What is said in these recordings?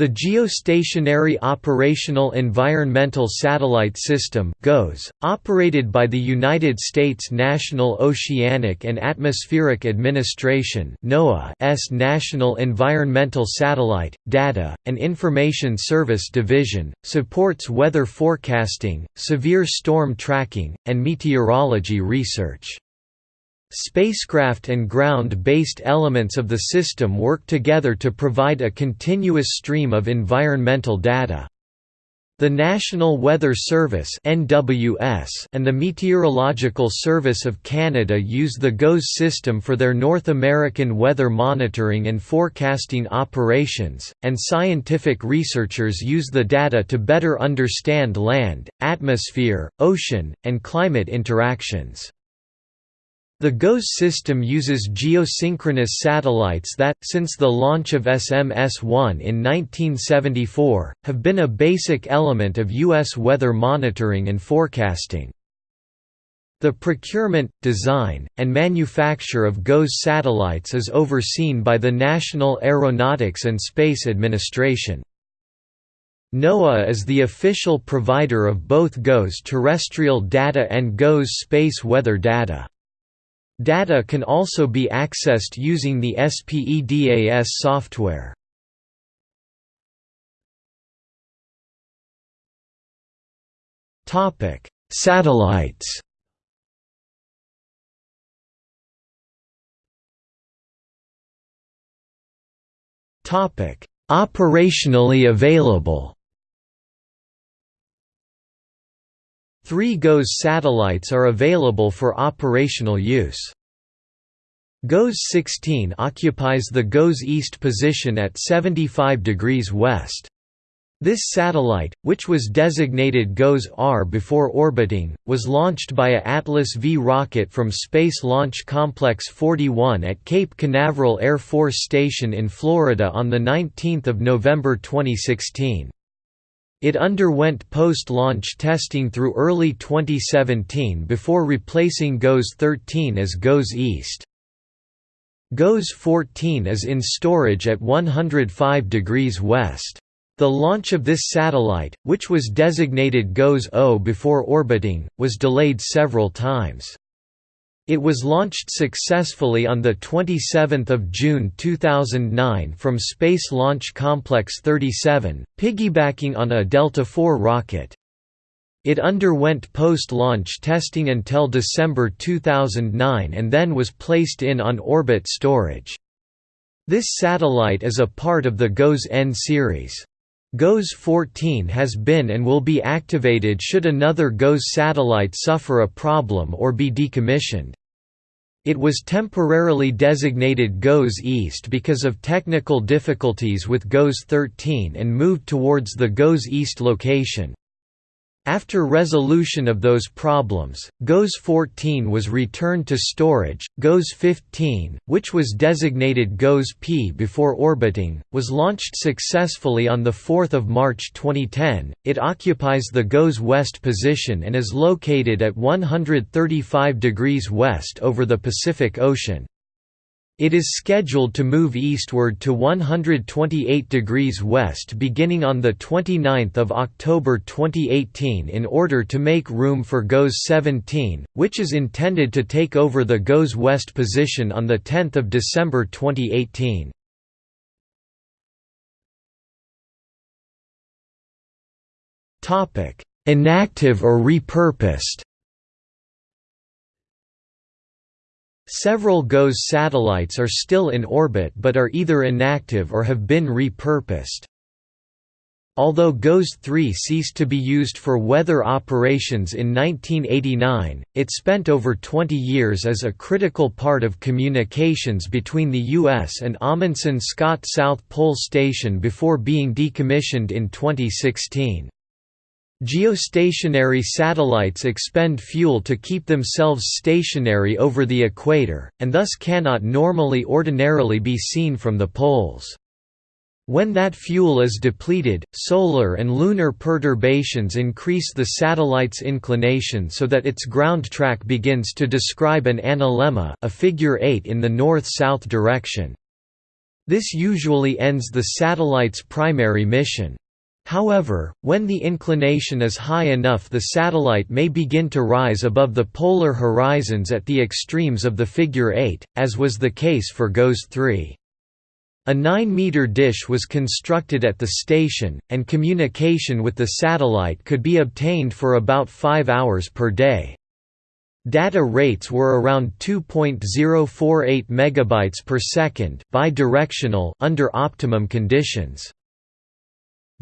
The Geostationary Operational Environmental Satellite System (GOES), operated by the United States National Oceanic and Atmospheric Administration (NOAA's National Environmental Satellite, Data, and Information Service Division), supports weather forecasting, severe storm tracking, and meteorology research. Spacecraft and ground-based elements of the system work together to provide a continuous stream of environmental data. The National Weather Service and the Meteorological Service of Canada use the GOES system for their North American weather monitoring and forecasting operations, and scientific researchers use the data to better understand land, atmosphere, ocean, and climate interactions. The GOES system uses geosynchronous satellites that, since the launch of SMS-1 in 1974, have been a basic element of U.S. weather monitoring and forecasting. The procurement, design, and manufacture of GOES satellites is overseen by the National Aeronautics and Space Administration. NOAA is the official provider of both GOES terrestrial data and GOES space weather data. Data can also be accessed using the SPEDAS software. Topic: Satellites. Topic: Operationally available. Three GOES satellites are available for operational use. GOES-16 occupies the GOES east position at 75 degrees west. This satellite, which was designated GOES-R before orbiting, was launched by a Atlas V rocket from Space Launch Complex 41 at Cape Canaveral Air Force Station in Florida on 19 November 2016. It underwent post-launch testing through early 2017 before replacing GOES-13 as GOES East. GOES-14 is in storage at 105 degrees west. The launch of this satellite, which was designated GOES-O before orbiting, was delayed several times. It was launched successfully on 27 June 2009 from Space Launch Complex 37, piggybacking on a Delta IV rocket. It underwent post-launch testing until December 2009 and then was placed in on-orbit storage. This satellite is a part of the GOES-N series. GOES-14 has been and will be activated should another GOES satellite suffer a problem or be decommissioned. It was temporarily designated GOES East because of technical difficulties with GOES 13 and moved towards the GOES East location. After resolution of those problems, GOES 14 was returned to storage. GOES 15, which was designated GOES P before orbiting, was launched successfully on 4 March 2010. It occupies the GOES West position and is located at 135 degrees west over the Pacific Ocean. It is scheduled to move eastward to 128 degrees west beginning on 29 October 2018 in order to make room for GOES 17, which is intended to take over the GOES west position on 10 December 2018. Inactive or repurposed Several GOES satellites are still in orbit but are either inactive or have been repurposed. Although GOES-3 ceased to be used for weather operations in 1989, it spent over 20 years as a critical part of communications between the U.S. and Amundsen Scott South Pole Station before being decommissioned in 2016. Geostationary satellites expend fuel to keep themselves stationary over the equator, and thus cannot normally ordinarily be seen from the poles. When that fuel is depleted, solar and lunar perturbations increase the satellite's inclination so that its ground track begins to describe an analemma a figure 8 in the north-south direction. This usually ends the satellite's primary mission. However, when the inclination is high enough the satellite may begin to rise above the polar horizons at the extremes of the figure 8, as was the case for GOES 3. A 9-meter dish was constructed at the station, and communication with the satellite could be obtained for about 5 hours per day. Data rates were around 2.048 megabytes per second bidirectional under optimum conditions.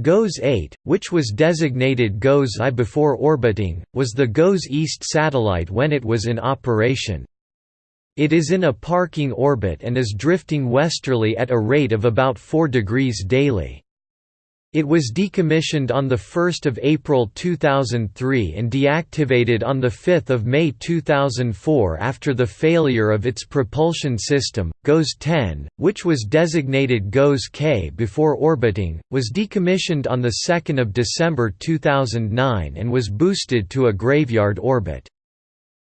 GOES 8, which was designated GOES I before orbiting, was the GOES East satellite when it was in operation. It is in a parking orbit and is drifting westerly at a rate of about 4 degrees daily. It was decommissioned on 1 April 2003 and deactivated on 5 May 2004 after the failure of its propulsion system. GOES 10, which was designated GOES K before orbiting, was decommissioned on 2 December 2009 and was boosted to a graveyard orbit.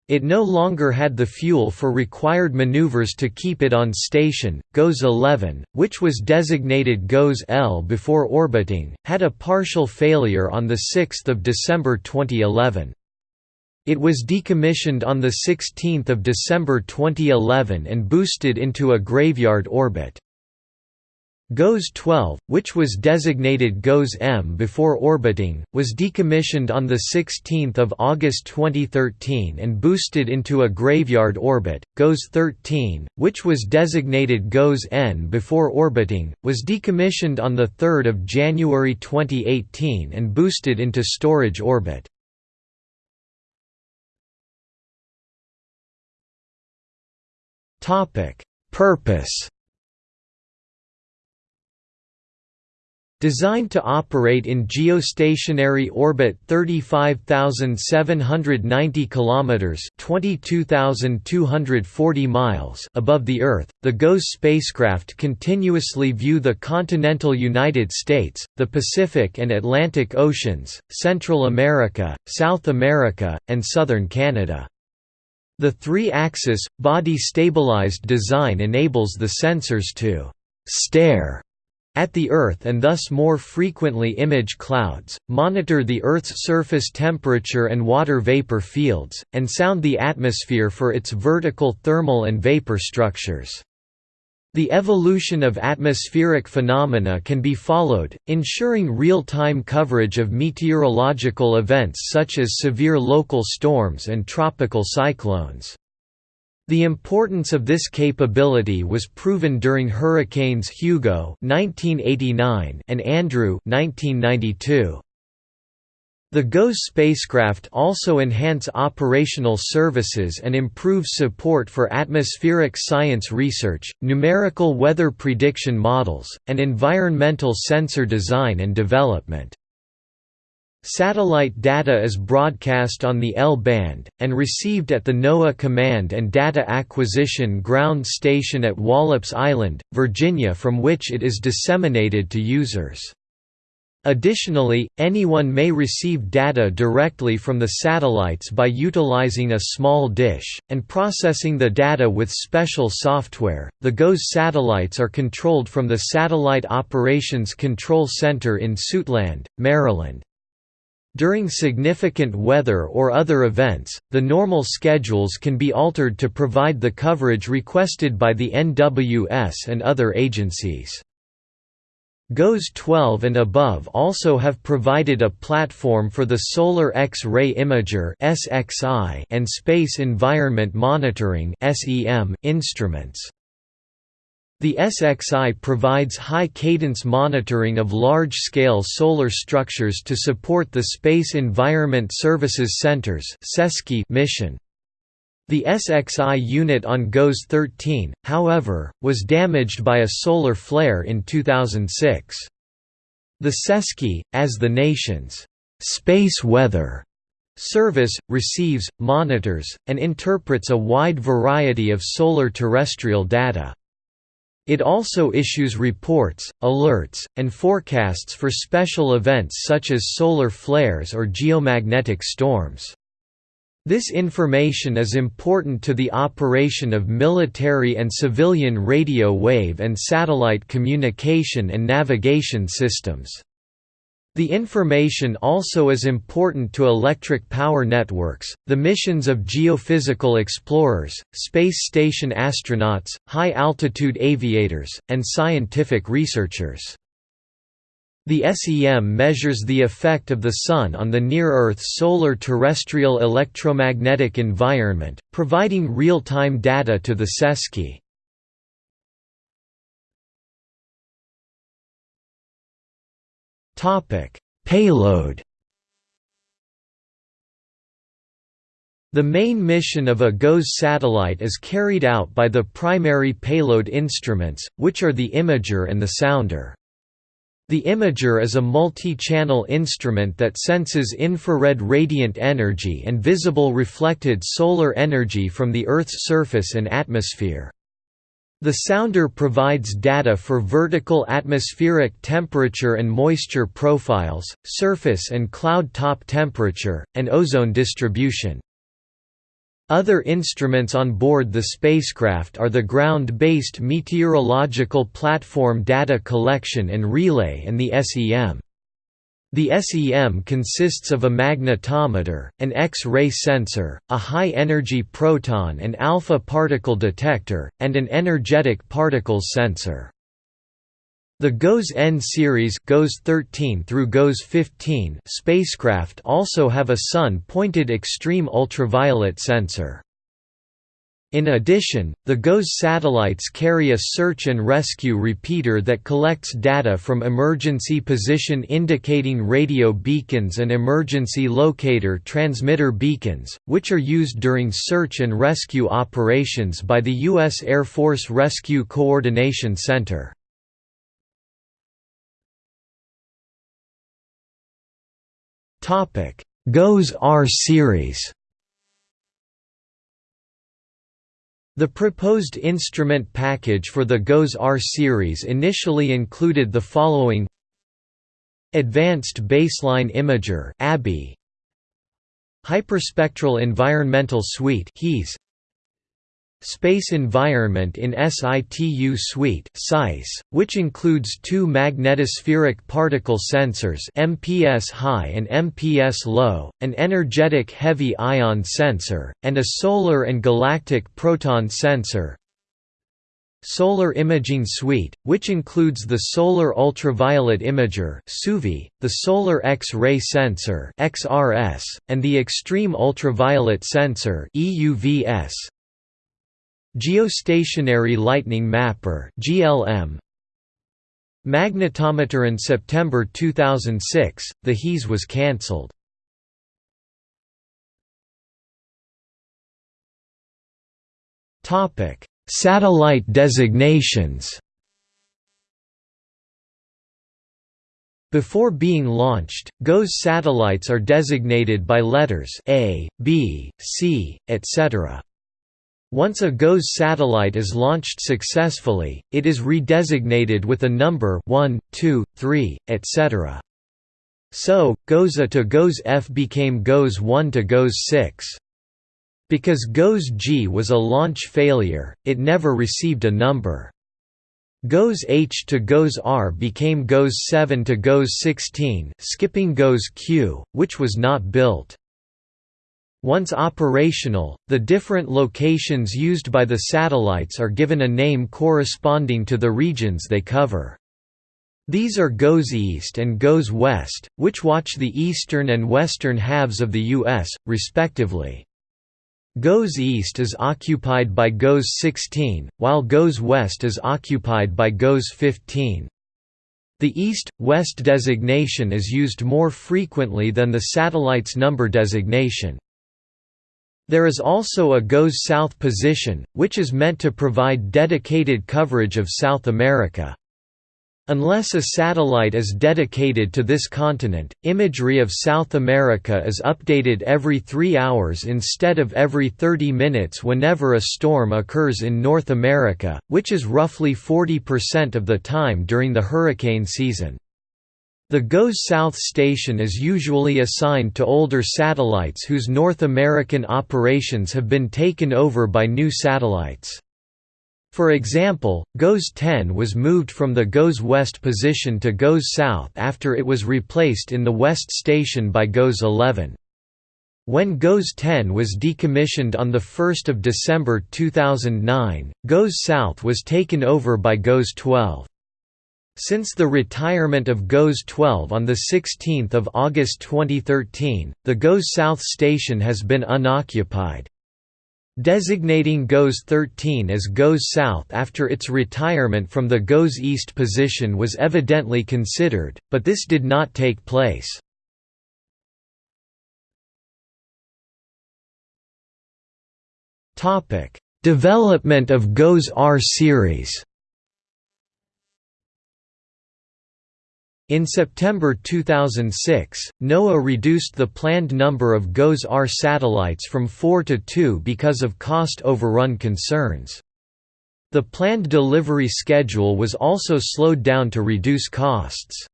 It no longer had the fuel for required maneuvers to keep it on station. GOES 11, which was designated GOES L before orbiting, had a partial failure on 6 December 2011. It was decommissioned on 16 December 2011 and boosted into a graveyard orbit. GOES 12, which was designated GOES M before orbiting, was decommissioned on 16 August 2013 and boosted into a graveyard orbit. GOES 13, which was designated GOES N before orbiting, was decommissioned on 3 January 2018 and boosted into storage orbit. Purpose Designed to operate in geostationary orbit 35,790 kilometers (22,240 miles) above the Earth, the GOES spacecraft continuously view the continental United States, the Pacific and Atlantic Oceans, Central America, South America, and southern Canada. The three-axis, body-stabilized design enables the sensors to «stare» at the Earth and thus more frequently image clouds, monitor the Earth's surface temperature and water vapor fields, and sound the atmosphere for its vertical thermal and vapor structures. The evolution of atmospheric phenomena can be followed, ensuring real-time coverage of meteorological events such as severe local storms and tropical cyclones. The importance of this capability was proven during hurricanes Hugo (1989) and Andrew (1992). The GOES spacecraft also enhance operational services and improve support for atmospheric science research, numerical weather prediction models, and environmental sensor design and development. Satellite data is broadcast on the L-band, and received at the NOAA Command and Data Acquisition Ground Station at Wallops Island, Virginia from which it is disseminated to users. Additionally, anyone may receive data directly from the satellites by utilizing a small dish, and processing the data with special software. The GOES satellites are controlled from the Satellite Operations Control Center in Suitland, Maryland. During significant weather or other events, the normal schedules can be altered to provide the coverage requested by the NWS and other agencies. GOES 12 and above also have provided a platform for the Solar X-ray Imager and Space Environment Monitoring instruments. The SXI provides high-cadence monitoring of large-scale solar structures to support the Space Environment Services Center's mission. The SXI unit on GOES 13, however, was damaged by a solar flare in 2006. The SESC, as the nation's space weather service, receives, monitors, and interprets a wide variety of solar terrestrial data. It also issues reports, alerts, and forecasts for special events such as solar flares or geomagnetic storms. This information is important to the operation of military and civilian radio wave and satellite communication and navigation systems. The information also is important to electric power networks, the missions of geophysical explorers, space station astronauts, high-altitude aviators, and scientific researchers. The SEM measures the effect of the Sun on the near-Earth solar terrestrial electromagnetic environment, providing real-time data to the SESC. Payload The main mission of a GOES satellite is carried out by the primary payload instruments, which are the imager and the sounder. The imager is a multi-channel instrument that senses infrared radiant energy and visible reflected solar energy from the Earth's surface and atmosphere. The sounder provides data for vertical atmospheric temperature and moisture profiles, surface and cloud top temperature, and ozone distribution. Other instruments on board the spacecraft are the ground-based meteorological platform data collection and relay and the SEM. The SEM consists of a magnetometer, an X-ray sensor, a high-energy proton and alpha particle detector, and an energetic particles sensor. The GOES N series GOES 13 through GOES 15 spacecraft also have a sun-pointed extreme ultraviolet sensor. In addition, the GOES satellites carry a search and rescue repeater that collects data from emergency position indicating radio beacons and emergency locator transmitter beacons, which are used during search and rescue operations by the U.S. Air Force Rescue Coordination Center. GOES R series The proposed instrument package for the GOES R series initially included the following Advanced Baseline Imager Hyperspectral Environmental Suite Space Environment in Situ Suite which includes two magnetospheric particle sensors MPS high and MPS low, an energetic heavy ion sensor, and a solar and galactic proton sensor. Solar Imaging Suite, which includes the Solar Ultraviolet Imager the Solar X-ray Sensor and the Extreme Ultraviolet Sensor Geostationary Lightning Mapper (GLM). Magnetometer in September 2006, the HES was cancelled. Topic: Satellite designations. Before being launched, GOES satellites are designated by letters A, B, C, etc. Once a GOES satellite is launched successfully, it is redesignated with a number 1, 2, 3, etc. So, GOES A to GOES F became GOES 1 to GOES 6. Because GOES G was a launch failure, it never received a number. GOES H to GOES R became GOES 7 to GOES 16 skipping GOES Q, which was not built. Once operational, the different locations used by the satellites are given a name corresponding to the regions they cover. These are GOES East and GOES West, which watch the eastern and western halves of the U.S., respectively. GOES East is occupied by GOES 16, while GOES West is occupied by GOES 15. The East-West designation is used more frequently than the satellite's number designation. There is also a GOES South position, which is meant to provide dedicated coverage of South America. Unless a satellite is dedicated to this continent, imagery of South America is updated every three hours instead of every 30 minutes whenever a storm occurs in North America, which is roughly 40% of the time during the hurricane season. The GOES South station is usually assigned to older satellites whose North American operations have been taken over by new satellites. For example, GOES 10 was moved from the GOES West position to GOES South after it was replaced in the West station by GOES 11. When GOES 10 was decommissioned on 1 December 2009, GOES South was taken over by GOES 12. Since the retirement of GOES 12 on 16 August 2013, the GOES South station has been unoccupied. Designating GOES 13 as GOES South after its retirement from the GOES East position was evidently considered, but this did not take place. Development of GOES R series In September 2006, NOAA reduced the planned number of GOES-R satellites from four to two because of cost overrun concerns. The planned delivery schedule was also slowed down to reduce costs.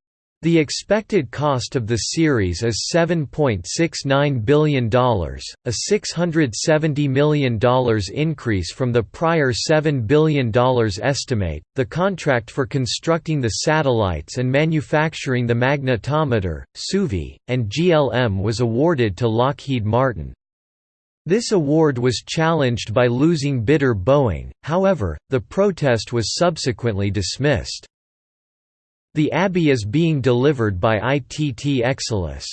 The expected cost of the series is $7.69 billion, a $670 million increase from the prior $7 billion estimate. The contract for constructing the satellites and manufacturing the magnetometer, SUVI, and GLM was awarded to Lockheed Martin. This award was challenged by losing bidder Boeing, however, the protest was subsequently dismissed. The ABI is being delivered by ITT Exelis.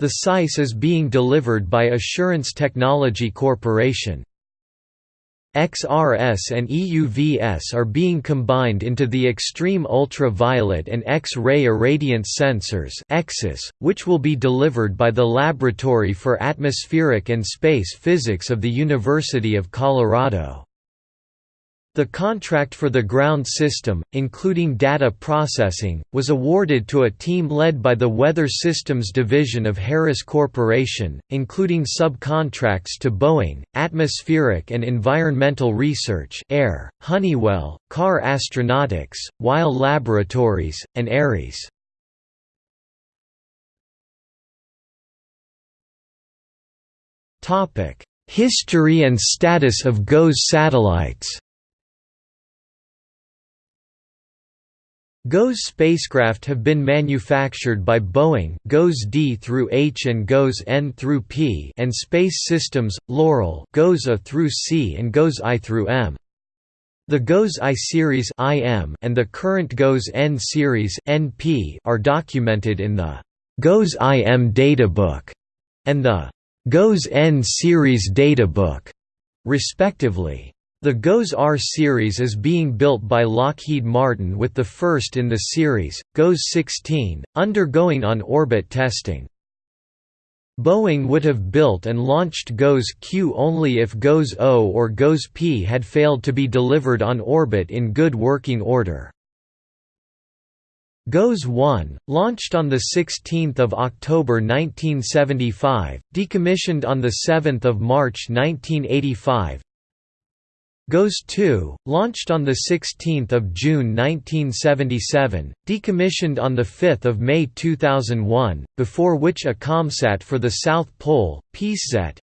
The SEISS is being delivered by Assurance Technology Corporation. XRS and EUVS are being combined into the Extreme Ultraviolet and X-ray Irradiance Sensors which will be delivered by the Laboratory for Atmospheric and Space Physics of the University of Colorado. The contract for the ground system, including data processing, was awarded to a team led by the Weather Systems Division of Harris Corporation, including subcontracts to Boeing, Atmospheric and Environmental Research AER, Honeywell, Carr Astronautics, Wyle Laboratories, and Ares. History and status of GOES satellites GOES spacecraft have been manufactured by Boeing GOES D through H and GOES N through P and Space Systems, Loral GOES A through C and GOES I through M. The GOES I series IM and the current GOES N series NP are documented in the GOES IM databook and the GOES N series databook, respectively. The GOES R series is being built by Lockheed Martin with the first in the series, GOES 16, undergoing on-orbit testing. Boeing would have built and launched GOES Q only if GOES O or GOES P had failed to be delivered on orbit in good working order. GOES 1, launched on 16 October 1975, decommissioned on 7 March 1985, GOES 2, launched on 16 June 1977, decommissioned on 5 May 2001, before which a COMSAT for the South Pole, PeaceSat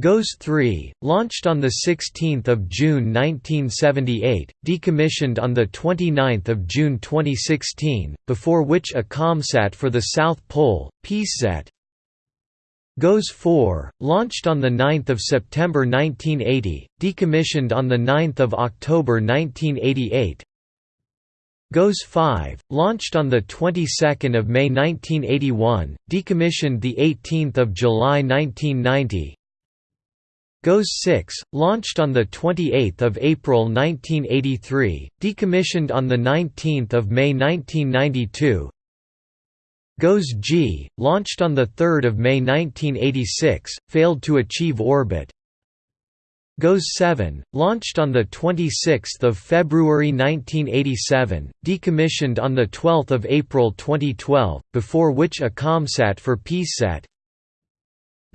GOES 3, launched on 16 June 1978, decommissioned on 29 June 2016, before which a COMSAT for the South Pole, PeaceSat GOES 4, launched on 9 September 1980, decommissioned on 9 October 1988 GOES 5, launched on the 22nd of May 1981, decommissioned the 18th of July 1990. GOES 6, launched on the 28th of April 1983, decommissioned on the 19th of May 1992. GOES G, launched on 3 May 1986, failed to achieve orbit. GOES 7, launched on 26 February 1987, decommissioned on 12 April 2012, before which a COMSAT for PeaceSat.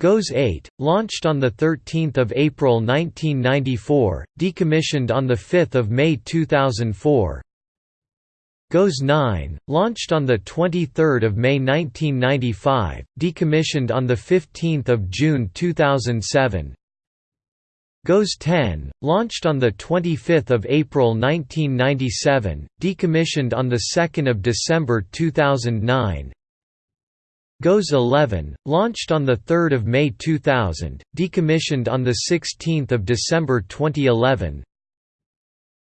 GOES 8, launched on 13 April 1994, decommissioned on 5 May 2004 GOES 9, launched on 23 May 1995, decommissioned on 15 June 2007 GOES 10, launched on 25 April 1997, decommissioned on 2 December 2009 GOES 11, launched on 3 May 2000, decommissioned on 16 December 2011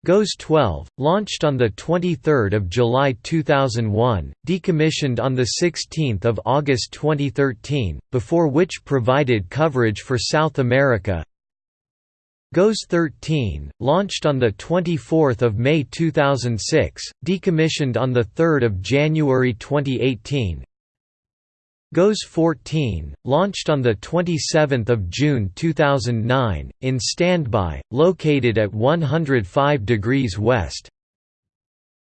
GOES 12, launched on 23 July 2001, decommissioned on 16 August 2013, before which provided coverage for South America. GOES 13, launched on 24 May 2006, decommissioned on 3 January 2018 GOES 14, launched on 27 June 2009, in standby, located at 105 degrees west.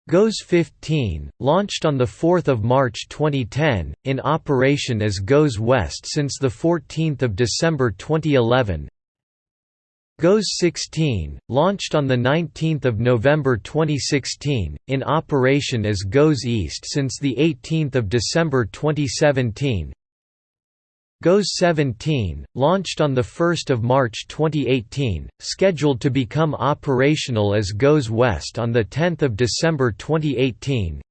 GOES 15, launched on 4 March 2010, in operation as GOES West since 14 December 2011 GOES 16, launched on 19 November 2016, in operation as GOES East since 18 December 2017 GOES 17, launched on 1 March 2018, scheduled to become operational as GOES West on 10 December 2018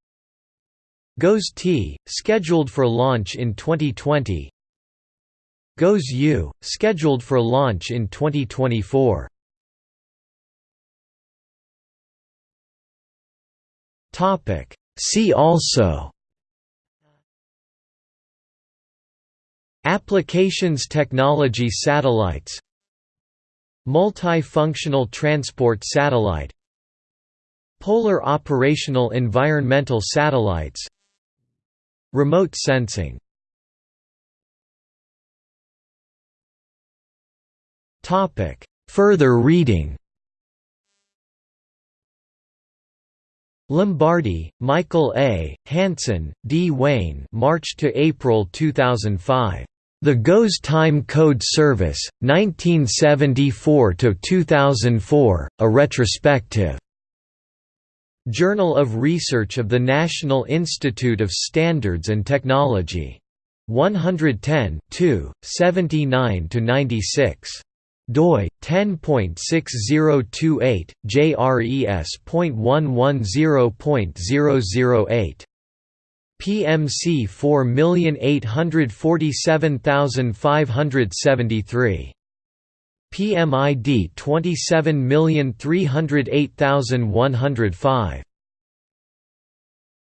GOES T, scheduled for launch in 2020 GOES U, scheduled for launch in 2024. Topic. See also. Applications technology satellites. Multifunctional transport satellite. Polar operational environmental satellites. Remote sensing Topic. Further reading Lombardi, Michael A., Hansen, D. Wayne March to April 2005. The GOES Time Code Service, 1974–2004, a retrospective. Journal of Research of the National Institute of Standards and Technology. 110 79–96 doi 10.6028 JRES.110.008 PMC 4847573 PMID 27308105